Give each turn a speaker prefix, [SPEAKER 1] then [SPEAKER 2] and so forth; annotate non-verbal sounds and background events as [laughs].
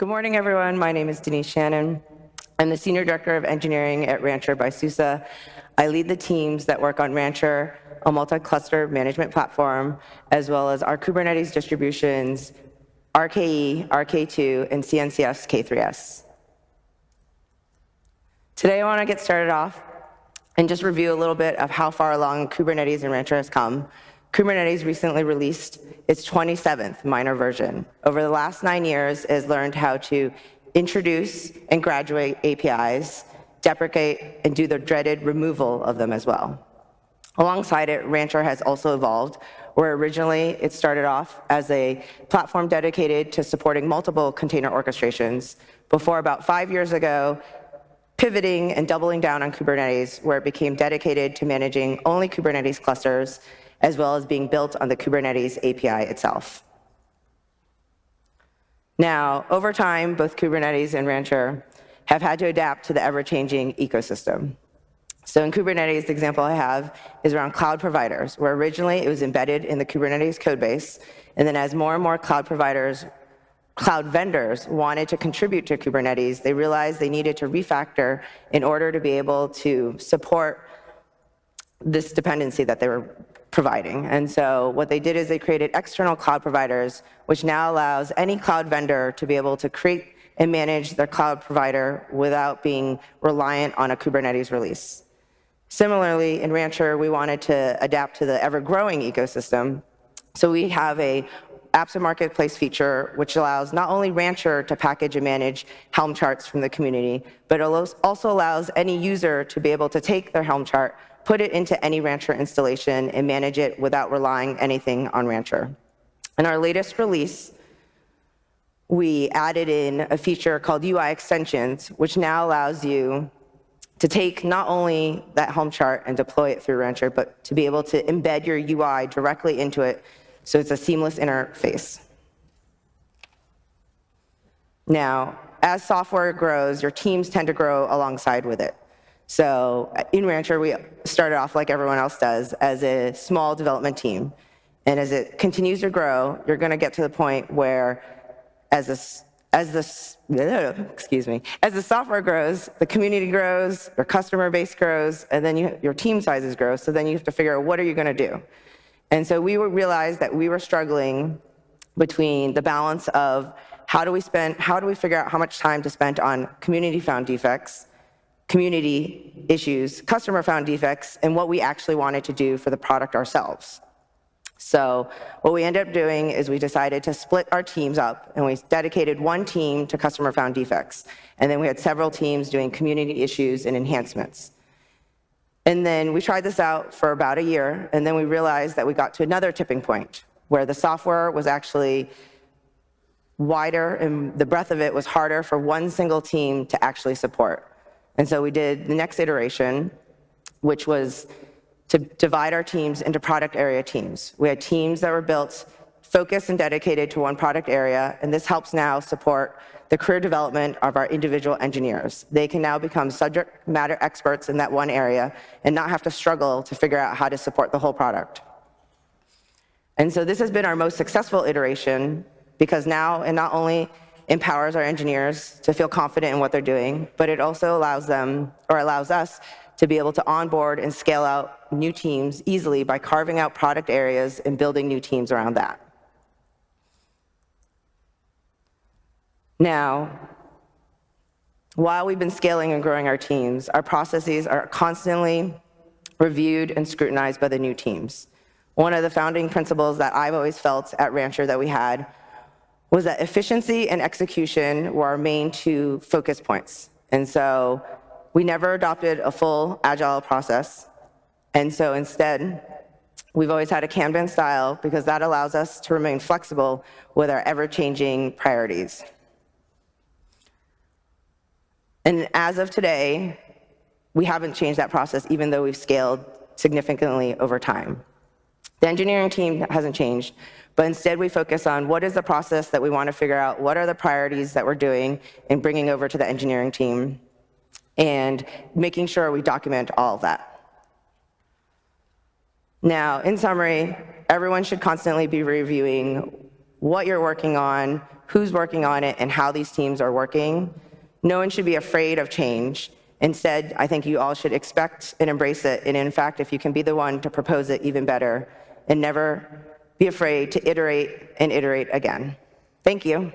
[SPEAKER 1] Good morning, everyone. My name is Denise Schannon. I'm the Senior Director of Engineering at Rancher by SUSE. I lead the teams that work on Rancher, a multi-cluster management platform, as well as our Kubernetes distributions, RKE, RKE2, and CNCF K3S. Today, I want to get started off and just review a little bit of how far along Kubernetes and Rancher has come. Kubernetes recently released its 27th minor version. Over the last nine years, it has learned how to introduce and graduate APIs, deprecate, and do the dreaded removal of them as well. Alongside it, Rancher has also evolved, where originally it started off as a platform dedicated to supporting multiple container orchestrations, before about five years ago, pivoting and doubling down on Kubernetes, where it became dedicated to managing only Kubernetes clusters, as well as being built on the Kubernetes API itself. Now, over time, both Kubernetes and Rancher have had to adapt to the ever-changing ecosystem. So in Kubernetes, the example I have is around cloud providers, where originally it was embedded in the Kubernetes codebase, and then as more and more cloud providers, cloud vendors wanted to contribute to Kubernetes, they realized they needed to refactor in order to be able to support this dependency that they were providing. And so what they did is they created external cloud providers, which now allows any cloud vendor to be able to create and manage their cloud provider without being reliant on a Kubernetes release. Similarly, in Rancher, we wanted to adapt to the ever-growing ecosystem. So we have a apps and marketplace feature, which allows not only Rancher to package and manage Helm charts from the community, but also allows any user to be able to take their Helm chart, put it into any Rancher installation, and manage it without relying anything on Rancher. In our latest release, we added in a feature called UI extensions, which now allows you to take not only that Helm chart and deploy it through Rancher, but to be able to embed your UI directly into it so it's a seamless interface. Now, as software grows, your teams tend to grow alongside with it. So uh, in Rancher, we started off like everyone else does, as a small development team. And as it continues to grow, you're going to get to the point where as a as the, [laughs] excuse me, as the software grows, the community grows, your customer base grows, and then you, your team sizes grow. So then you have to figure out what are you going to do. And so we realized that we were struggling between the balance of how do we spend, how do we figure out how much time to spend on community found defects, community issues, customer found defects, and what we actually wanted to do for the product ourselves. So what we ended up doing is we decided to split our teams up, and we dedicated one team to customer found defects. And then we had several teams doing community issues and enhancements. And then we tried this out for about a year, and then we realized that we got to another tipping point where the software was actually wider and the breadth of it was harder for one single team to actually support. And so we did the next iteration, which was to divide our teams into product area teams. We had teams that were built focused and dedicated to one product area, and this helps now support the career development of our individual engineers. They can now become subject matter experts in that one area and not have to struggle to figure out how to support the whole product. And so this has been our most successful iteration because now it not only empowers our engineers to feel confident in what they're doing, but it also allows them, or allows us, to be able to onboard and scale out new teams easily by carving out product areas and building new teams around that. Now, while we've been scaling and growing our teams, our processes are constantly reviewed and scrutinized by the new teams. One of the founding principles that I've always felt at Rancher that we had was that efficiency and execution were our main two focus points. And so we never adopted a full agile process. And so instead, we've always had a Kanban style because that allows us to remain flexible with our ever-changing priorities. And as of today, we haven't changed that process even though we've scaled significantly over time. The engineering team hasn't changed, but instead we focus on what is the process that we want to figure out, what are the priorities that we're doing and bringing over to the engineering team, and making sure we document all of that. Now, in summary, everyone should constantly be reviewing what you're working on, who's working on it and how these teams are working. No one should be afraid of change. Instead, I think you all should expect and embrace it. And in fact, if you can be the one to propose it, even better. And never be afraid to iterate and iterate again. Thank you.